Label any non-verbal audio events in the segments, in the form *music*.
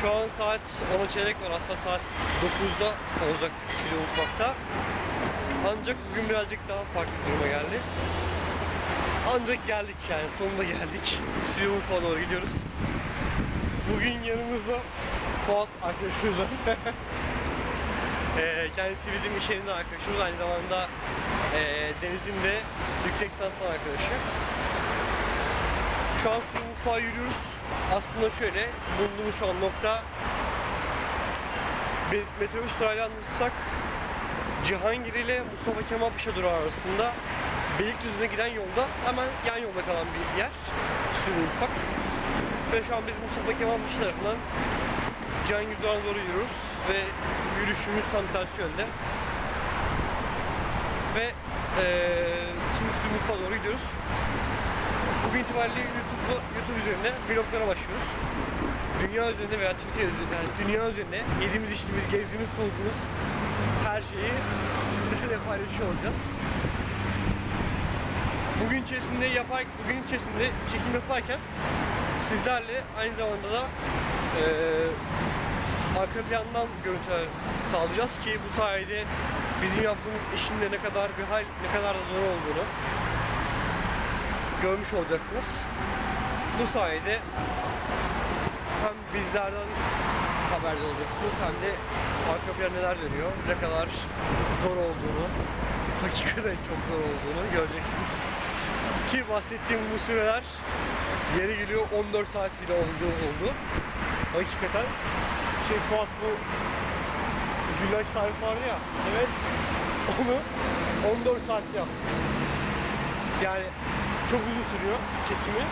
Şu an saat 10'a çeyrek var. Aslında saat 9'da olacaktık stüdyo mutfakta. Ancak bugün birazcık daha farklı duruma geldi. Ancak geldik yani sonunda geldik. Stüdyo mutfağa doğru gidiyoruz. Bugün yanımızda Fuat arkadaşımız var. *laughs* Ee, kendisi bizim iş yerinde arkadaşımız. Aynı zamanda e, Deniz'in de yüksek lisans arkadaşı. Şu an su mutfağa yürüyoruz. Aslında şöyle, bulunduğumuz şu an nokta metrobüs durağıyla anlatırsak Cihangir ile Mustafa Kemal Paşa durağı arasında Beylikdüzü'ne giden yolda hemen yan yolda kalan bir yer. Mutfak. Ve şu an biz Mustafa Kemal Paşa tarafından Cihangir durağına doğru yürüyoruz ve yürüyüşümüz tam tersi yönde. Ve eee şimdi mutfağa doğru gidiyoruz. Bugün itibariyle YouTube, YouTube üzerinde vloglara başlıyoruz. Dünya üzerinde veya Türkiye üzerinde, yani dünya üzerinde yediğimiz, içtiğimiz, gezdiğimiz, tozduğumuz her şeyi sizlerle paylaşıyor olacağız. Bugün içerisinde yapar, bugün içerisinde çekim yaparken sizlerle aynı zamanda da eee arka plandan görüntüler sağlayacağız ki bu sayede bizim yaptığımız işin de ne kadar bir hal, ne kadar da zor olduğunu görmüş olacaksınız. Bu sayede hem bizlerden haberdar olacaksınız hem de arka planda neler dönüyor, ne kadar zor olduğunu, *laughs* hakikaten çok zor olduğunu göreceksiniz. Ki bahsettiğim bu süreler yeri geliyor 14 saat bile oldu, oldu. Hakikaten şey Fuat bu güllaç tarifi vardı ya, evet onu 14 saatte yaptık. Yani çok uzun sürüyor çekimi.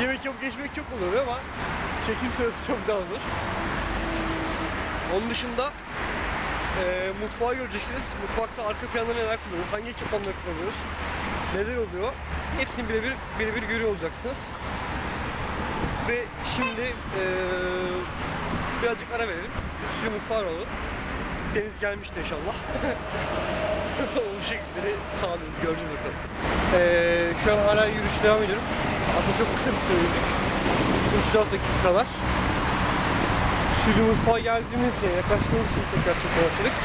Yemek yapıp geçmek çok oluyor ama çekim süresi çok daha zor. Onun dışında eee mutfağı göreceksiniz. Mutfakta arka planda neler kullanıyoruz, hangi ekipmanları kullanıyoruz, neler oluyor. Hepsini birebir birebir görüyor olacaksınız. Ve şimdi eee birazcık ara verelim. Suyu mutfağı alalım. Deniz gelmiştir inşallah. *laughs* *laughs* o şekilde de sağlıyoruz, göreceğiz bakalım. Ee, şu an hala yürüyüş devam ediyoruz. Aslında çok kısa bir süre yürüdük. 3-4 dakika kadar. Sülü mutfağa geldiğimiz yere yaklaştığımız için tekrar çekmeye başladık.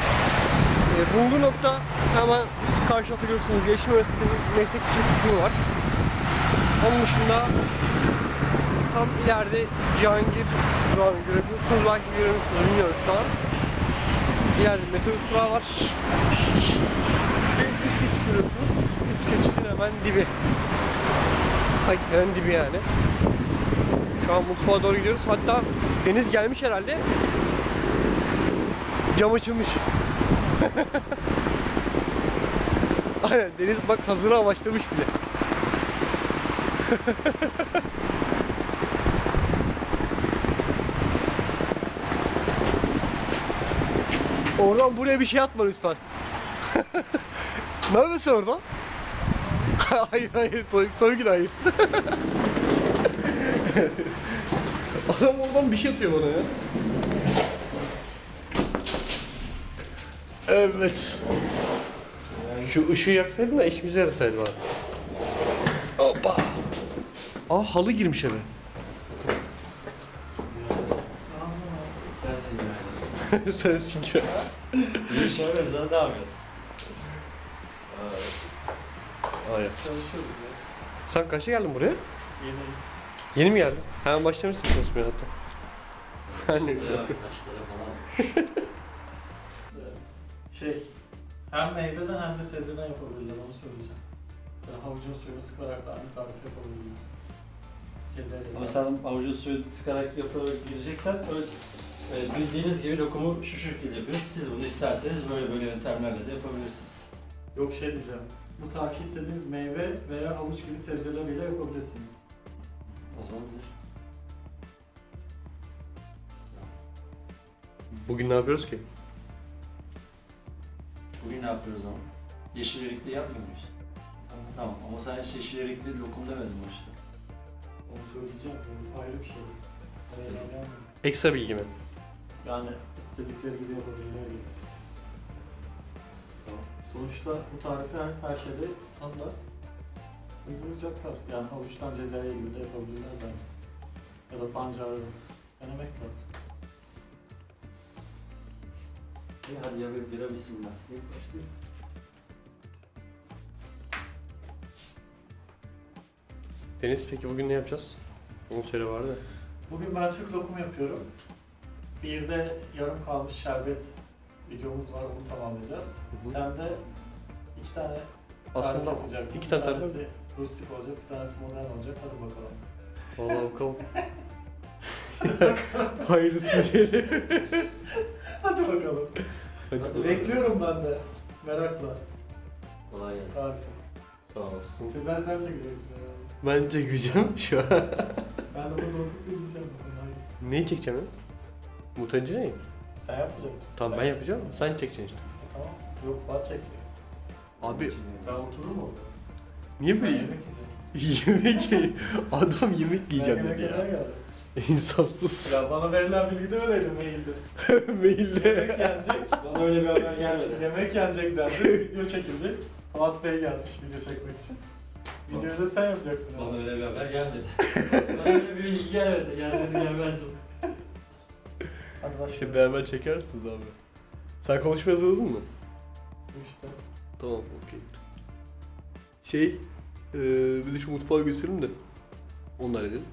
Ee, bulunduğu nokta hemen karşı tarafta görüyorsunuz. Gelişim Üniversitesi'nin meslek yüksek var. Onun dışında tam ileride Cihangir durağını görebiliyorsunuz. Belki göremiyorsunuz bilmiyorum şu an. İleride metrobüs durağı var. Ve üst geçiş görüyorsunuz. Üst geçişin hemen dibi. Hakikaten dibi yani. Şu an mutfağa doğru gidiyoruz. Hatta deniz gelmiş herhalde. Cam açılmış. *laughs* Aynen deniz bak hazıra başlamış bile. *laughs* Oradan buraya bir şey atma lütfen. *laughs* ne yapıyorsun oradan? *laughs* hayır hayır Toy, Toygül hayır. *laughs* Adam oradan bir şey atıyor bana ya. Evet. Şu ışığı yaksaydın da işimize yarasaydı bana. Hoppa. Aa halı girmiş eve. Sensin yani. Sensin ki. İyi şey var sen ne yapıyorsun? Hayır. Çalışıyoruz ya. Sen kaçta geldin buraya? Yeni. Yeni mi geldin? Hemen başlamışsın çalışmaya hatta. Her neyse. Ya saçlara falan. *laughs* Şey, hem meyveden hem de sebzeden yapabilirler onu söyleyeceğim. Mesela havucun suyunu sıkarak da aynı tarifi yapabilirler. Cezerye. Ama sen avucu suyu sıkarak gireceksen öyle e, bildiğiniz gibi lokumu şu şekilde yapıyoruz. Siz bunu isterseniz böyle böyle yöntemlerle de yapabilirsiniz. Yok şey diyeceğim. Bu tarifi istediğiniz meyve veya havuç gibi sebzeleriyle yapabilirsiniz. O zaman. Bugün ne yapıyoruz ki? Bugün ne yapıyoruz ama? Yeşil erikli yapmıyor muyuz? Tamam. Tamam ama sen hiç yeşil erikli lokum demedin işte? Onu söyleyeceğim. Bu ayrı bir şey. Ekstra bilgi mi? Yani istedikleri gibi yapabilirler gibi. Tamam. Sonuçta bu tarifler her şeyde standart uygulayacaklar. Yani havuçtan cezaya gibi de yapabilirler bence. Ya da pancarı denemek lazım. İyi hadi ya bir bira bismillah. İlk başlayalım. Deniz peki bugün ne yapacağız? Onu söyle vardı. Bugün ben Türk lokumu yapıyorum. Bir de yarım kalmış şerbet videomuz var, onu tamamlayacağız. Hı hı. Sen de iki tane tarif Aslında yapacaksın. iki tane bir tarif tanesi rustik olacak, bir tanesi modern olacak. Hadi bakalım. Vallahi bakalım. *laughs* *laughs* Hayırlısı diyelim. Hadi bakalım. Hadi Bekliyorum ben de. Merakla. Kolay gelsin. Tarifi. Sağ olasın. Sezer sen çekeceksin herhalde. Ben çekeceğim şu an. Ben de burada oturup izleyeceğim. bakalım hangisi. Neyi çekeceğim ben? Mutanca ne? Sen yapmayacak mısın? Tamam ben yapacağım. Sen çekeceksin işte. Tamam. Yok Fuat çekecek. Abi Ben otururum orada. niye Ben böyle yemek yiyeceğim. *laughs* yemek ye- Adam yemek yiyeceğim Ben dedi yemek yemeye ya. geldim. *laughs* İnsafsız. Ya bana verilen bilgi de öyleydi mailde. *laughs* Mailde. Yemek yenecek. Bana öyle bir haber gelmedi. Yemek yenecek dendi. Video çekilecek. Fuat Bey gelmiş video çekmek için. Videoyu da sen yapacaksın. Bana öyle bir haber gelmedi. Bana öyle bir bilgi gelmedi. Gelseydi gelmezdim. Hadi başla. İşte beraber çekersiniz abi. Sen konuşmaya hazırladın mı? İşte. Tamam okey. Şey, eee bir de şu mutfağı gösterelim de. Onu da halledelim.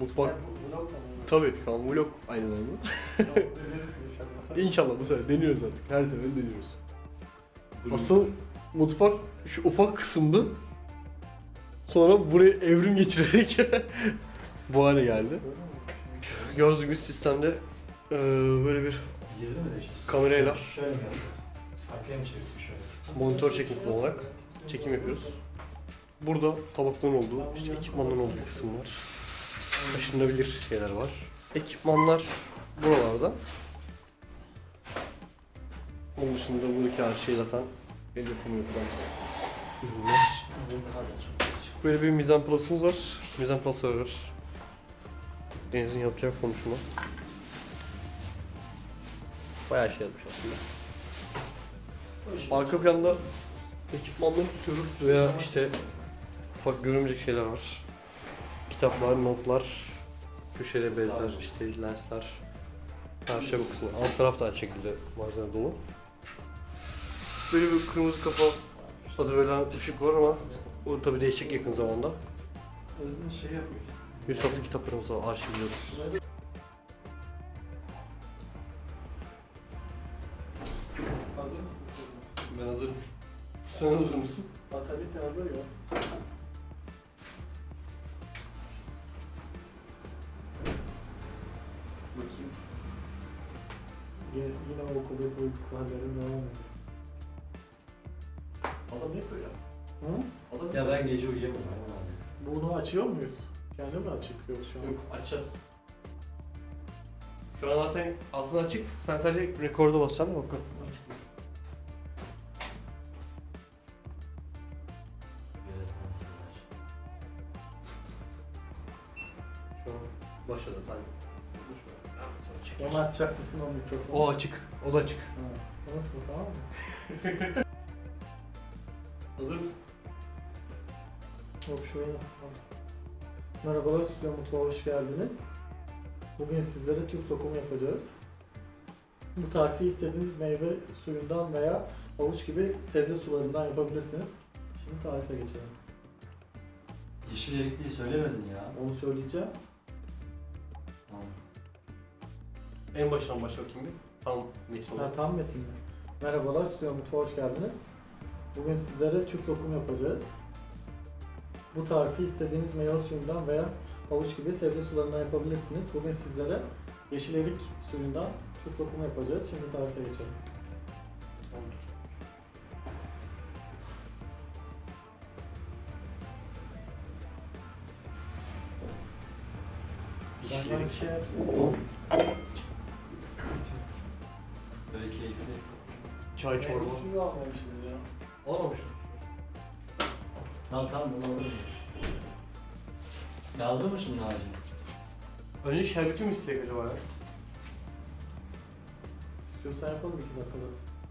Mutfak, bu vlog da mı? tabii şu an vlog aynı zamanda. Tamam, Becerirsin inşallah. İnşallah bu sefer deniyoruz artık. Her sefer deniyoruz. Asıl mutfak şu ufak kısımdı. Sonra buraya evrim geçirerek *laughs* bu hale geldi. Gördüğünüz gibi sistemde eee, böyle bir Girdi mi de? Kamerayla. Şöyle mi yaptın? Arkaya mı çevirsin şöyle? monitör çekim olarak çekim yapıyoruz. Burada tabakların olduğu, işte ekipmanların olduğu kısım var. Taşınabilir şeyler var. Ekipmanlar buralarda. Onun dışında buradaki her şey zaten el yapımı yapılan ürünler. Böyle bir mizan plus'ımız var. Mizan plus var. Deniz'in yapacağı konuşma. Bayağı şey yapmış aslında. Arka planda ekipmanları tutuyoruz veya işte ufak görünmeyecek şeyler var. Kitaplar, notlar, köşede bezler, işte lensler. Her şey bu kısmı. Alt taraf da aynı şekilde malzeme dolu. Böyle bir kırmızı kafa adı verilen ışık var ama o tabi değişecek yakın zamanda. Şey yapıyor. 106 kitaplarımız var, arşivliyoruz. Hazır mısın? Ben hazırım. Sen hazır mısın? Fatalite hazır ya. Bakayım. Yine, yine o okuldaki uykusu hallerin devam ediyor. Adam yapıyor ya. Hı? Ya ben gece uyuyamıyorum. Bunu açıyor muyuz? Kendi mi açık yok şu an? Yok açacağız. Şu an zaten ağzın açık. Sen sadece rekorda basacaksın bakın. Yönetmen Sezer. Şu an başladı. Ben Onu açacak mısın o mikrofonu? O açık. O da açık. Ha. Unutma tamam mı? *laughs* Hazır mısın? Yok şurayı nasıl kapatacağız? Merhabalar Stüdyo Mutfağa hoş geldiniz. Bugün sizlere Türk lokumu yapacağız. Bu tarifi istediğiniz meyve suyundan veya havuç gibi sebze sularından yapabilirsiniz. Şimdi tarife geçelim. Yeşil erikliği söylemedin ya. Onu söyleyeceğim. Tamam. En baştan başla bakayım bir. Tamam. Metin Ha, olarak. tam metin mi? Merhabalar Stüdyo Mutfağa hoş geldiniz. Bugün sizlere Türk lokumu yapacağız. Bu tarifi istediğiniz meyve suyundan veya havuç gibi sebze sularından yapabilirsiniz. Bugün sizlere yeşil erik suyundan Türk lokumu yapacağız. Şimdi tarife geçelim. Tamamdır. Ben Yeşil bir şey yapsın. Böyle keyifli. Çay çorba. Suyu almamışız ya. Olmamış. Tamam tamam bunu alırım. Lazım mı şimdi acil? Önce şerbeti mi isteyecek acaba ya? İstiyorsan yapalım iki dakikada.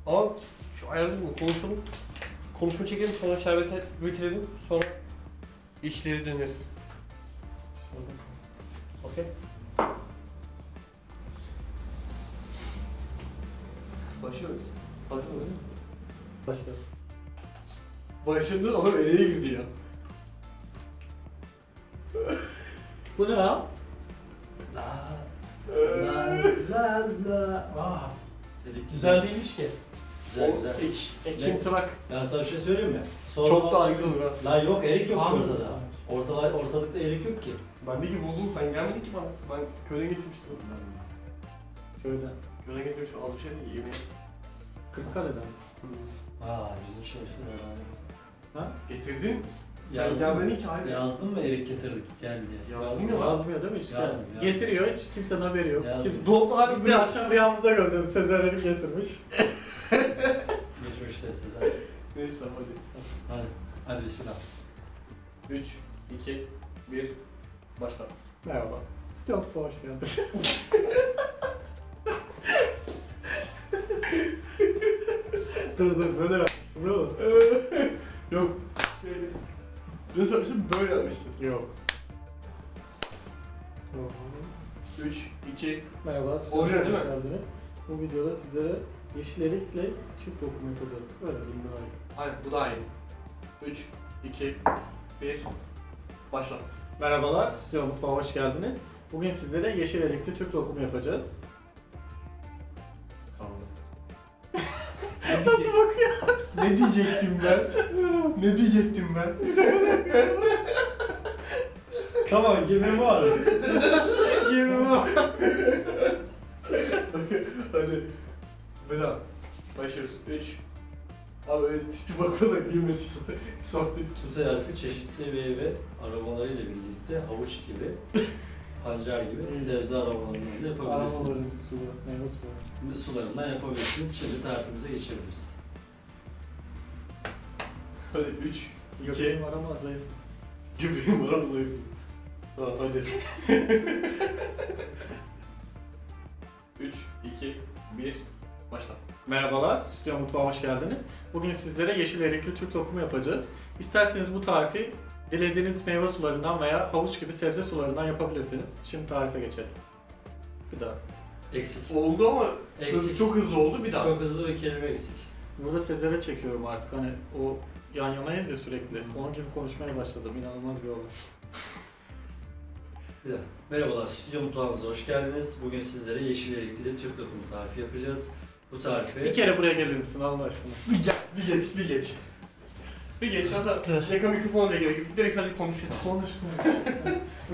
Ama şu ayarladık mı? Konuşalım. Konuşma çekelim sonra şerbeti bitirelim. Sonra işleri döneriz. Okey? Başlıyoruz. Hazır mısın? Başla. Başında adam eleye girdi ya. Bu ne lan? La la la la. Aa, Dedik güzel değilmiş ki. Güzel güzel. Ek, ekim trak. Ben sana bir şey söyleyeyim mi? Sonra Çok daha güzel olur ha. La yok erik yok ki Anladım ortada. sen. Ortalar, ortalıkta erik yok ki. Ben de ki buldum sen gelmedin ki bana. Ben köyden getirmiştim. Şöyle. Köyden getirmiştim az bir şey değil yemeğe. Kırıkkale'den. Aa bizim şey işte Ha? Getirdin. Sen Yazdım. hayır. Mı erik getirdik gel diye. Yazdın ya. Yazmıyor değil mi işte? Yazmıyor, yazmıyor. Getiriyor hiç kimsenin haberi yok. Kim... Dolapta hala Biz de akşam rüyamızda göreceğiz. Sezer Elif getirmiş. *laughs* Geç o işleri Sezer. Neyse hadi. Hadi. Hadi bismillah. 3, 2, 1, başla. Merhaba. Mutfağa hoş geldiniz. dur dur böyle yapmıştım değil mi? *laughs* Yok. Dün söylemiştim böyle yapmıştım. Yok. 3, 2, Merhaba, Orijinal hoş değil mi? geldiniz. Bu videoda sizlere yeşil erikle Türk lokumu yapacağız. Öyle diyeyim daha iyi. aynen bu daha iyi. 3, 2, 1, başla. Merhabalar, stüdyo mutfağa hoş geldiniz. Bugün sizlere yeşil erikli Türk lokumu yapacağız. Ne diyecektim ben? Ne diyecektim ben? Tamam gibi var. Gibi bak. Hadi. Bela. Başlıyoruz. 3. Abi öyle tipi bakma da gülmesi saftik. Bu tarifi çeşitli meyve aromalarıyla birlikte havuç gibi, pancar gibi Hmm. sebze da Aromaların yapabilirsiniz. suyu. Sularından yapabilirsiniz. Şimdi tarifimize geçebiliriz. Hadi 3. Göbeğim var ama zayıf. Göbeğim var ama zayıfım. Tamam hadi. 3, 2, 1, başla. Merhabalar, stüdyo mutfağa hoş geldiniz. Bugün sizlere yeşil erikli Türk lokumu yapacağız. İsterseniz bu tarifi dilediğiniz meyve sularından veya havuç gibi sebze sularından yapabilirsiniz. Şimdi tarife geçelim. Bir daha. Eksik. Oldu ama Eksik. çok hızlı oldu bir daha. Çok hızlı bir kelime eksik. Burada Sezer'e çekiyorum artık hani o yan yanayız ya sürekli. Onun gibi konuşmaya başladım. İnanılmaz bir olay. Bir. Merhabalar, stüdyo mutfağımıza hoş geldiniz. Bugün sizlere yeşil erikli Türk lokumu tarifi yapacağız. Bu tarifi... Bir kere buraya gelir misin Allah aşkına? Bir gel, bir geç, bir geç. Bir geç, hatta yaka mikrofona bile gerek yok. Direkt sadece konuşuyor. Konuş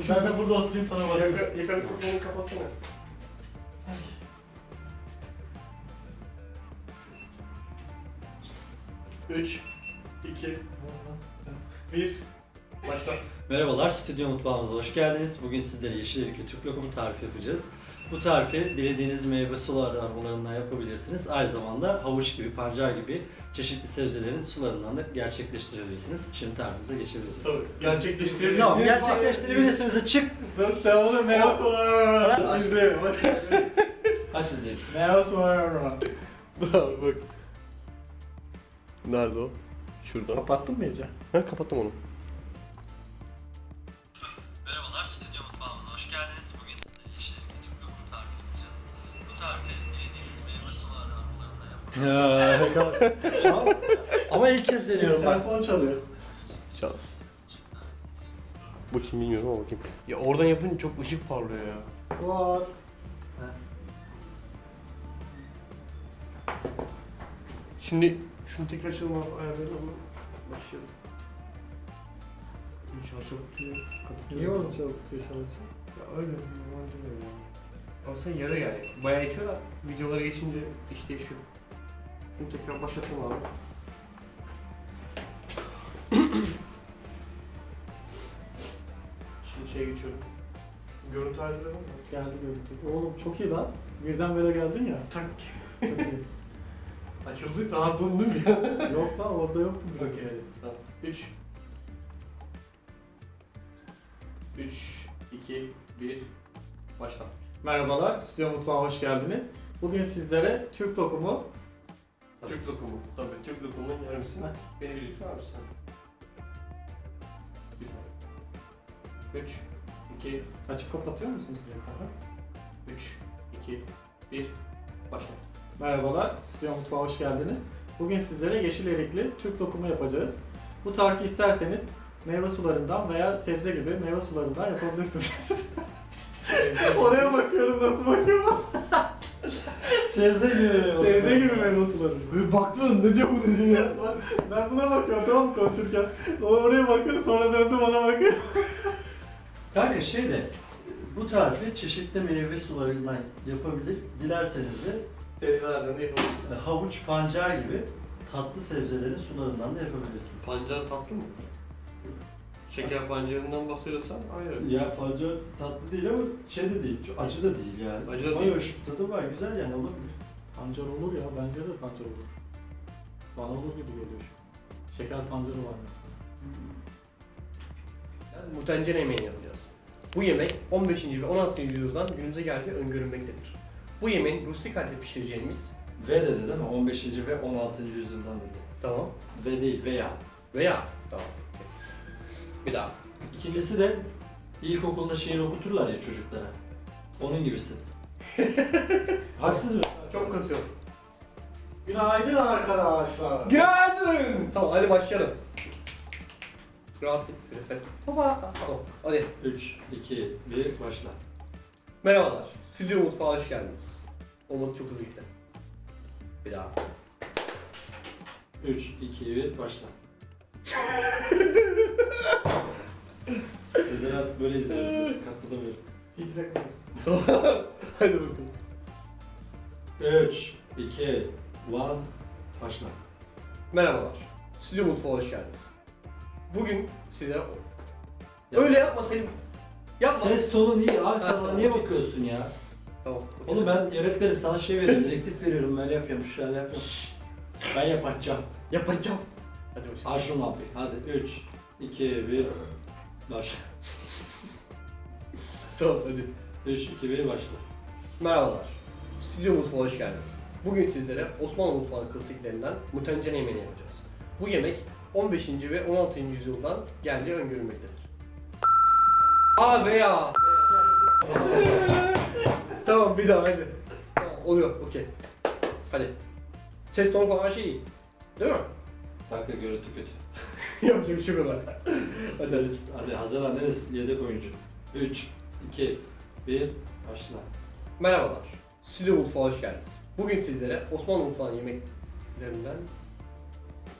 Ben de burada oturayım sana Yaka, bakayım. yaka mikrofonu kapatsana. Üç, iki, bir, başla. Merhabalar, stüdyo mutfağımıza hoş geldiniz. Bugün sizlere yeşil erikli Türk lokumu tarifi yapacağız. Bu tarifi dilediğiniz meyve sular aromalarından yapabilirsiniz. Aynı zamanda havuç gibi, pancar gibi çeşitli sebzelerin sularından da gerçekleştirebilirsiniz. Şimdi tarifimize geçebiliriz. Tabii, gerçekleştirebilirsiniz. Tamam, gerçekleştirebilirsiniz. Çık! Dur sen onu meyve suları İzle. Aç izleyelim. Meyve suları bak. Nerede o? Şurada. Kapattın mı iyice? Ben kapattım onu. Merhabalar, stüdyo mutfağımıza hoş geldiniz. Bugün sizlere yeşil erikli Türk lokumu tarifi yapacağız. Bu tarifi dilediğiniz meyve sular aromalarından yapabilirsiniz. *laughs* Ama ilk kez deniyorum bak. Telefon çalıyor. Şans. Bu kim bilmiyorum ama bakayım. Ya oradan yapınca çok ışık parlıyor ya. What? Şimdi şunu tekrar açalım abi ayarlayalım ama başlayalım. Şarjı tutuyor, kapatıyor. Niye onu çabuk tutuyor çalışıyor? Ya öyle normalde öyle ya. Aslında yarı yani. Bayağı itiyor da videolara geçince iş değişiyor. Şunu tekrar başlatalım abi. Şimdi şeye geçiyorum. Görüntü var mı? Geldi görüntü. Oğlum çok iyi lan. Birden böyle geldin ya. Tak. Çok iyi. Açıldı, rahatladım ya. *laughs* Yok lan orada yoktu. bir Okey. dakika. Tamam. 3 3 2 1 Başla. Merhabalar, Stüdyo Mutfağa hoş geldiniz. Bugün sizlere Türk lokumu... Türk lokumu. Tabii Türk lokumunun yarımsın. Aç. Beni bir lütfen abi sen. Bir saniye. 3 2 Açıp kapatıyor musunuz sürekli? 3 2 1 Başla. Merhabalar, Stüdyo Mutfağa hoş geldiniz. Bugün sizlere yeşil erikli Türk lokumu yapacağız. Bu tarifi isterseniz meyve sularından veya sebze gibi meyve sularından yapabilirsiniz. *laughs* Oraya bakıyorum nasıl bakıyorum. Sebze *laughs* gibi. sebze gibi meyve suları. Böyle baktım ne diyor bu ne diyor ya. *laughs* Ben buna bakıyorum tamam mı konuşurken. O oraya bakıyor sonra döndü bana bakıyor. Kanka şey de bu tarifi çeşitli meyve sularından yapabilir. Dilerseniz de Sebzelerden de havuç, pancar gibi tatlı sebzelerin sularından da yapabilirsiniz. Pancar tatlı mı? Şeker pancarından bahsediyorsan ayrı. Ya pancar tatlı değil ama şey de değil, acı da değil yani. Acı da Ama değil. hoş tadı var, güzel yani olabilir. Pancar olur ya, bence de pancar olur. Bana olur gibi geliyor şu. an. Şeker pancarı var mesela. Yani mutencere yemeğini yapacağız. Bu yemek 15. ve 16. yüzyıldan günümüze geldiği öngörülmektedir. Bu yemeğin rustik halde pişireceğimiz, V dedi değil mi? 15. ve 16. yüzyıldan dedi. tamam, V değil, veya. veya, tamam, bir daha. İkincisi de ilkokulda şiir okuturlar ya çocuklara. Onun gibisi. *laughs* Haksız mı? Çok kasıyor. Günaydın arkadaşlar. Geldim! Tamam hadi başlayalım. Rahat şöyle. Baba. Tamam, hadi. 3, 2, 1, başla. Merhabalar, Stüdyo Mutfağa hoş geldiniz. Olmadı çok hızlı gitti. Bir daha. 3, 2, 1, başla. *laughs* Sezer artık böyle izliyor. Sıkıntı da Pizza *laughs* hadi bakalım. 3, 2, 1, başla. Merhabalar, Stüdyo Mutfağa hoş geldiniz. Bugün size... Öyle yapma. Yapma. Ses tonu iyi abi sen tamam, niye okey. bakıyorsun ya? Tamam. Oğlum ben öğretmenim sana şey veriyorum, direktif veriyorum, böyle yapıyorum, şöyle yapıyorum. Ben yapacağım. Yapacağım. Hadi bakalım. Arjun abi. Hadi 3, 2, 1, başla. *laughs* Tamam hadi. 3, 2, 1, başla. Merhabalar. Stüdyo Mutfağa hoş geldiniz. Bugün sizlere Osmanlı mutfağı klasiklerinden mutencene yemeğini yapacağız. Bu yemek 15. ve 16. yüzyıldan geldiği öngörülmektedir. Aa veya. tamam bir daha hadi. Tamam oluyor okey. Hadi. Ses tonu falan her şey iyi. Değil mi? Kanka görüntü kötü. *laughs* Yapacak bir şey yok ona. Hadi hadi, hadi hazırlan Deniz yedek oyuncu. 3, 2, 1, başla. Merhabalar. Stüdyo Mutfağa hoş geldiniz. Bugün sizlere Osmanlı mutfağının yemeklerinden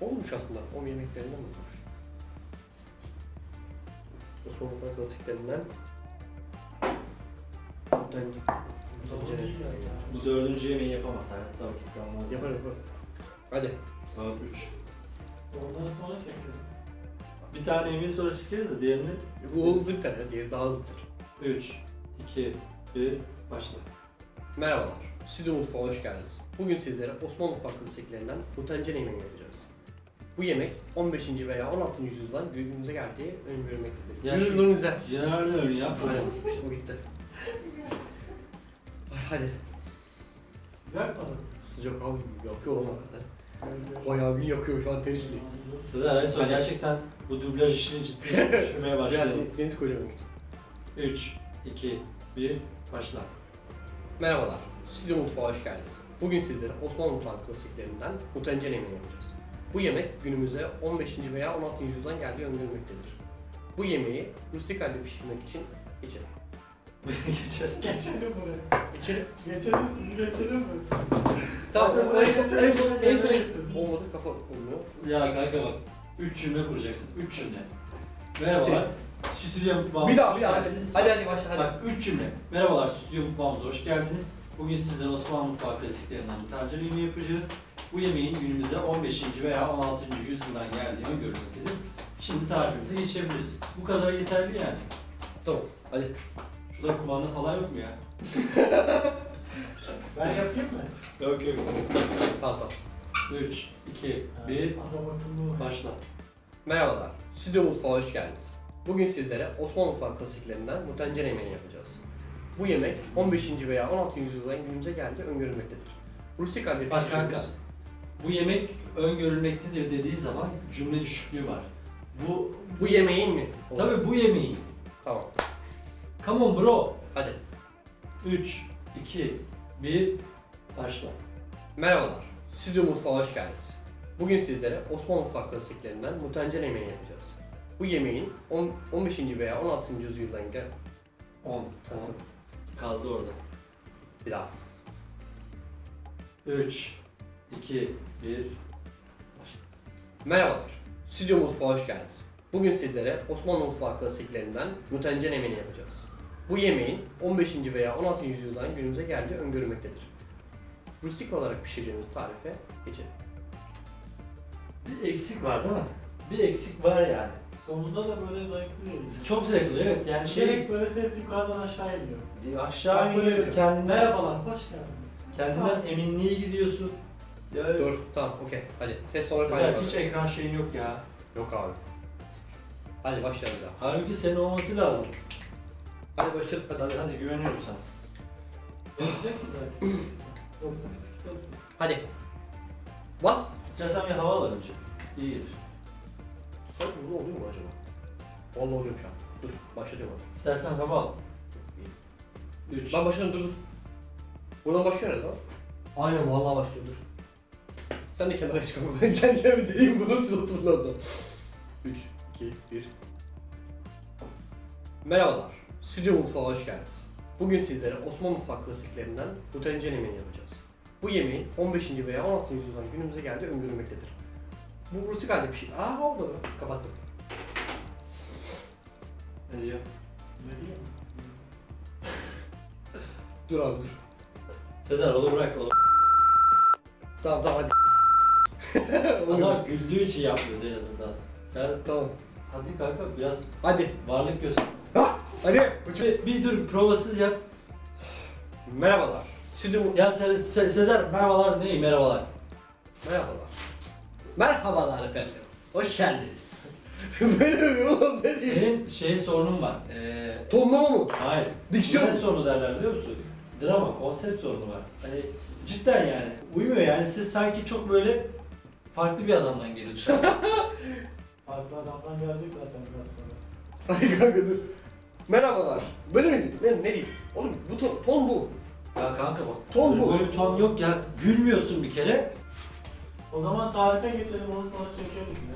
olmuş aslında. O yemeklerinden olmuş. Osmanlı mutfağı klasiklerinden. Mutencere. Bu dördüncü yemeği yapamaz. Hayatta vakit kalmaz. Yapar yapar. Hadi. Saat 3. Ondan sonra çekiyoruz. Bir tane yemeği sonra çekeriz de diğerini. Bu hızlı bir tane, diğeri daha hızlıdır. 3, 2, 1, başla. Merhabalar. Stüdyo Mutfağa hoş geldiniz. Bugün sizlere Osmanlı mutfağı klasiklerinden mutencere yemeğini yapacağız. Bu yemek 15. veya 16. yüzyıldan günümüze geldiği öngörülmektedir. Ya şu- Yüzyılımıza. General öyle. Aynen, o gitti. Ay, hadi. Sıcak mı Sıcak abi yakıyor ama hakikaten. Bayağı bir yakıyor şu an ter. Sezer en son gerçekten bu dublaj işini ciddi *laughs* düşünmeye başladım. Biraz deniz kocaman. 3, 2, 1, başla. Merhabalar. Stüdyo Mutfağa hoş geldiniz. Bugün sizlere Osmanlı mutfağı klasiklerinden mutencere yemeğini yapacağız. Bu yemek günümüze 15. veya 16. yüzyıldan geldiği öngörülmektedir. Bu yemeği rustik halde pişirmek için geçelim. Geçelim. Geçelim buraya. İçelim. Geçelim sizi geçelim mi? Tamam, Hadi en son, geçelim, en son, en son, geçelim. olmadı kafa olmuyor. Ya kanka bak. 3 cümle kuracaksın. 3 cümle. Merhabalar. Stüdyo mutfağımıza Bir daha, bir daha hadi. Hadi hadi başla hadi. Bak 3 cümle. Merhabalar stüdyo mutfağımıza hoş geldiniz. Bugün sizlere Osmanlı mutfağı klasiklerinden bir tencere yemeği yapacağız. Bu yemeğin günümüze 15. veya 16. yüzyıldan geldiği öngörülmektedir. Şimdi tarifimize geçebiliriz. Bu kadar yeterli yani. Tamam, hadi. Şurada kumanda falan yok mu ya? *laughs* Ben yapayım mı? Yok yok. Tamam tamam. 3, 2, 1, Adam akıllı. başla. Merhabalar, Stüdyo Mutfağa hoş geldiniz. Bugün sizlere Osmanlı mutfağı klasiklerinden mutencere yemeğini yapacağız. Bu yemek 15. veya 16. yüzyıldan günümüze geldiği öngörülmektedir. Rustik halde Bak kanka. Bu yemek öngörülmektedir dediği zaman cümle düşüklüğü var. Bu, Bu yemeğin mi? tabii bu yemeğin. Tamam, Come on bro. hadi. 3, 2, 1, başla. Merhabalar, Stüdyo Mutfağı hoş geldiniz. Bugün sizlere Osmanlı mutfak klasiklerinden mutencel yemeği yapacağız. Bu yemeğin on- 15. veya 16. yüzyıldan gel... 10. Tamam. Kaldı orada. Bir daha. 3, 2, 1. Merhabalar, Stüdyo Mutfağı hoş geldiniz. Bugün sizlere Osmanlı mutfağı klasiklerinden mutencel yemeğini yapacağız. Bu yemeğin 15. veya 16. yüzyıldan günümüze geldiği öngörülmektedir. Rustik olarak pişireceğimiz tarife geçelim. Bir eksik var değil mi? Bir eksik var yani. Sonunda da böyle zayıflıyoruz. Çok zevkli evet yani şey Direkt böyle ses yukarıdan aşağı iniyor. aşağı Ben böyle iniyor kendinden Merhabalar, hoş geldiniz. kendinden eminliğe gidiyorsun. Ya Dur, tamam, okey. Hadi, ses olarak Sezer hiç ekran şeyin yok ya. Yok abi. Hadi başlayalım daha. Halbuki senin olması lazım. Hadi başlayalım, hadi. Hadi hadi güveniyorum sana. *laughs* Hadi. Bas. İstersen bir hava al önce. İyi gelir. Hadi bu oluyor mu acaba? Vallahi oluyor şu an. Dur, başlatıyorum hadi. İstersen hava al. 3. Ben başladım, dur dur. Buradan başlıyoruz ha. Aynen vallahi başlıyor, dur. Sen de kenara çık ama ben kendi kendime deneyeyim bunu nasıl oturulacağım. 3, 2, 1. Merhabalar, Stüdyo Mutfağı hoş geldiniz. Bugün sizlere Osmanlı mutfak klasiklerinden mutencel yemeğini yapacağız. Bu yemeğin 15. veya 16. yüzyıldan günümüze geldiği öngörülmektedir. Bu rustik halde bir şey. Aa oldu. Kapattım. Ne diyor? Ne diyeyim? *laughs* Dur abi dur. Sezer onu bırak onu. Tamam tamam hadi. Adam güldüğü için yapmıyoruz en azından. Sen Tamam. hadi kanka biraz Hadi. varlık göster. Hadi. Bir, bir dur provasız yap. Merhabalar. Stüdyo mu- Ya Se- Se- Sezer merhabalar ne merhabalar. Merhabalar. Merhabalar efendim. Hoş geldiniz. *laughs* Böyle mi oğlum ne diyeyim? Senin şey sorunun var. Ee, Tonlama mı? hayır. Diksiyon Ne sorunu derler biliyor musun? Drama, konsept sorunu var. Hani cidden yani. Uymuyor yani. Siz sanki çok böyle farklı bir adamdan gelir dışarı. *laughs* Farklı adamdan gelecek zaten biraz sonra. Ay kanka dur. Merhabalar. Böyle mi? Ne, ne diyeyim? Oğlum bu ton, ton bu. ya kanka bak. Ton böyle, bu. Böyle bir ton yok ya. Gülmüyorsun bir kere. O zaman tarife geçelim, onu sonra çekeriz yine.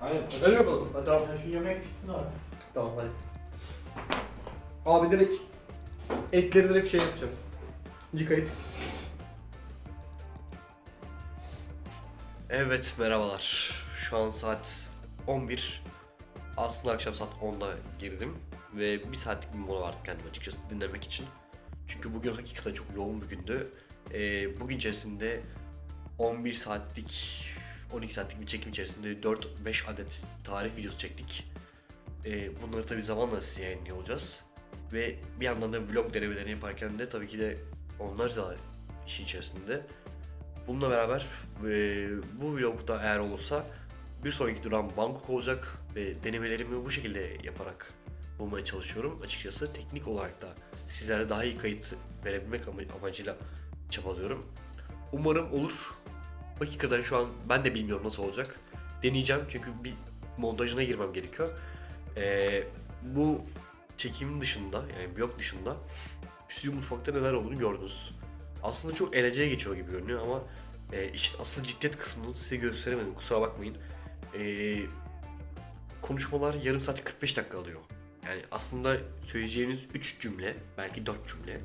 Hayır. Hadi bakalım. Hadi tamam. Yani şu yemek pişsin artık. Tamam hadi. Abi direkt etleri direkt şey yapacağım. Yıkayıp. Evet merhabalar. Şu an saat 11. Aslında akşam saat 10'da girdim. Ve bir saatlik bir mola vardı kendim açıkçası dinlemek için. Çünkü bugün hakikaten çok yoğun bir gündü. Ee, bugün içerisinde 11 saatlik 12 saatlik bir çekim içerisinde 4-5 adet tarif videosu çektik. Ee, bunları tabii zamanla size yayınlıyor olacağız. Ve bir yandan da vlog denemelerini yaparken de tabii ki de onlar da işin içerisinde. Bununla beraber e, bu vlogda eğer olursa bir sonraki duran Bangkok olacak ve denemelerimi bu şekilde yaparak bulmaya çalışıyorum. Açıkçası teknik olarak da sizlere daha iyi kayıt verebilmek ama- amacıyla çabalıyorum. Umarım olur. Hakikaten şu an ben de bilmiyorum nasıl olacak. Deneyeceğim çünkü bir montajına girmem gerekiyor. Ee, bu çekimin dışında yani vlog dışında stüdyo mutfakta neler olduğunu gördünüz. Aslında çok eğlenceli geçiyor gibi görünüyor ama e, işin asıl ciddiyet kısmını size gösteremedim kusura bakmayın. Ee, konuşmalar yarım saat 45 dakika alıyor. Yani aslında söyleyeceğiniz 3 cümle belki 4 cümle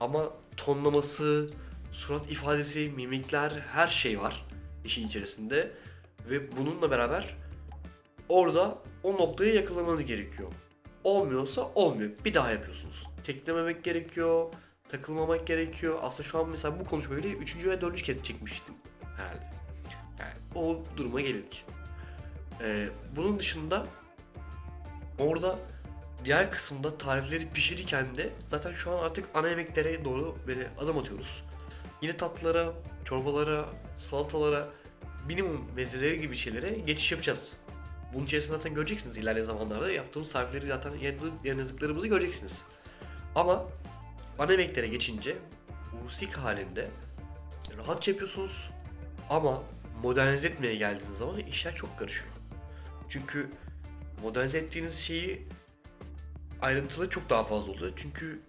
ama tonlaması, surat ifadesi, mimikler her şey var işin içerisinde ve bununla beraber orada o noktayı yakalamanız gerekiyor. Olmuyorsa olmuyor. Bir daha yapıyorsunuz. Teklememek gerekiyor. Takılmamak gerekiyor. Aslında şu an mesela bu konuşmayı bile 3. ve 4. kez çekmiştim herhalde. Yani o duruma geldik. Ee, bunun dışında orada diğer kısımda tarifleri pişirirken de zaten şu an artık ana yemeklere doğru böyle adım atıyoruz. Yine tatlılara, çorbalara, salatalara, minimum mezeleri gibi şeylere geçiş yapacağız. Bunun içerisinde zaten göreceksiniz ilerleyen zamanlarda yaptığımız tarifleri zaten yayınladık- yayınladıklarımızı göreceksiniz. Ama ana yemeklere geçince rustik halinde rahatça yapıyorsunuz ama modernize etmeye geldiğiniz zaman işler çok karışıyor. Çünkü modernize ettiğiniz şeyi ayrıntılı çok daha fazla oluyor. Çünkü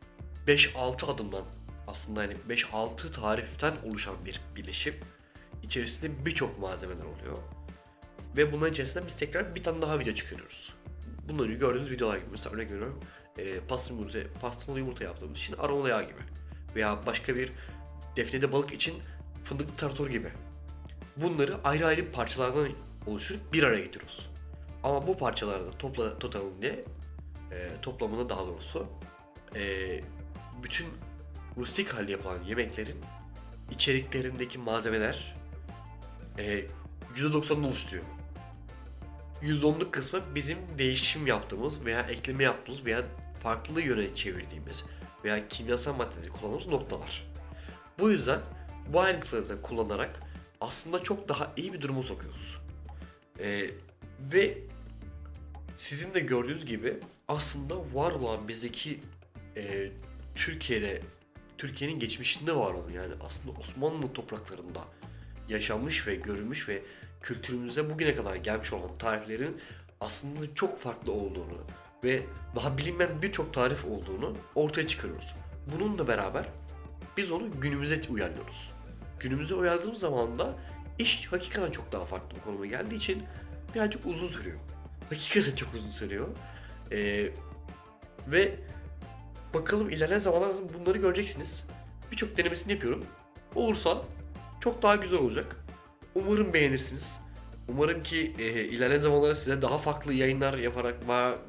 5-6 adımdan aslında hani 5-6 tariften oluşan bir birleşim. İçerisinde birçok malzemeler oluyor. Ve bunların içerisinde biz tekrar bir tane daha video çıkarıyoruz. Önce gördüğünüz videolar gibi mesela örnek veriyorum e, pastırmalı yumurta, pastırmalı yumurta yaptığımız için aromalı yağ gibi. Veya başka bir defnede balık için fındıklı tarator gibi. Bunları ayrı ayrı parçalardan oluşturup bir araya getiriyoruz. Ama bu parçalarda topla, totalinde e, toplamında daha doğrusu e, bütün rustik halde yapılan yemeklerin içeriklerindeki malzemeler e, %90'ını oluşturuyor. %10'luk kısmı bizim değişim yaptığımız veya ekleme yaptığımız veya farklı yöne çevirdiğimiz veya kimyasal maddeleri kullandığımız noktalar. Bu yüzden bu ayrıntıları da kullanarak aslında çok daha iyi bir duruma sokuyoruz. Ee, ve sizin de gördüğünüz gibi aslında var olan bizdeki e, Türkiye'de Türkiye'nin geçmişinde var olan yani aslında Osmanlı topraklarında yaşanmış ve görülmüş ve kültürümüze bugüne kadar gelmiş olan tariflerin aslında çok farklı olduğunu ve daha bilinmeyen birçok tarif olduğunu ortaya çıkarıyoruz. Bununla beraber biz onu günümüze uyarlıyoruz. Günümüze uyardığımız zaman da iş hakikaten çok daha farklı bir konuma geldiği için birazcık uzun sürüyor. Hakikaten çok uzun sürüyor. Ee, ve bakalım ilerleyen zamanlarda bunları göreceksiniz. Birçok denemesini yapıyorum. Olursa çok daha güzel olacak. Umarım beğenirsiniz. Umarım ki e, ilerleyen zamanlarda size daha farklı yayınlar yaparak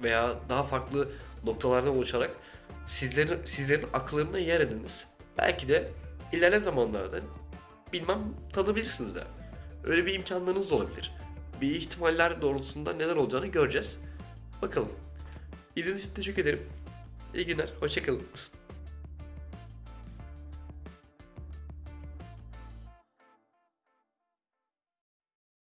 veya daha farklı noktalardan oluşarak sizlerin sizlerin akıllarına yer ediniz. Belki de ilerleyen zamanlarda bilmem tadabilirsiniz de. Öyle bir imkanlarınız da olabilir. Bir ihtimaller doğrultusunda neler olacağını göreceğiz. Bakalım. İzlediğiniz için teşekkür ederim. İyi günler. Hoşçakalın.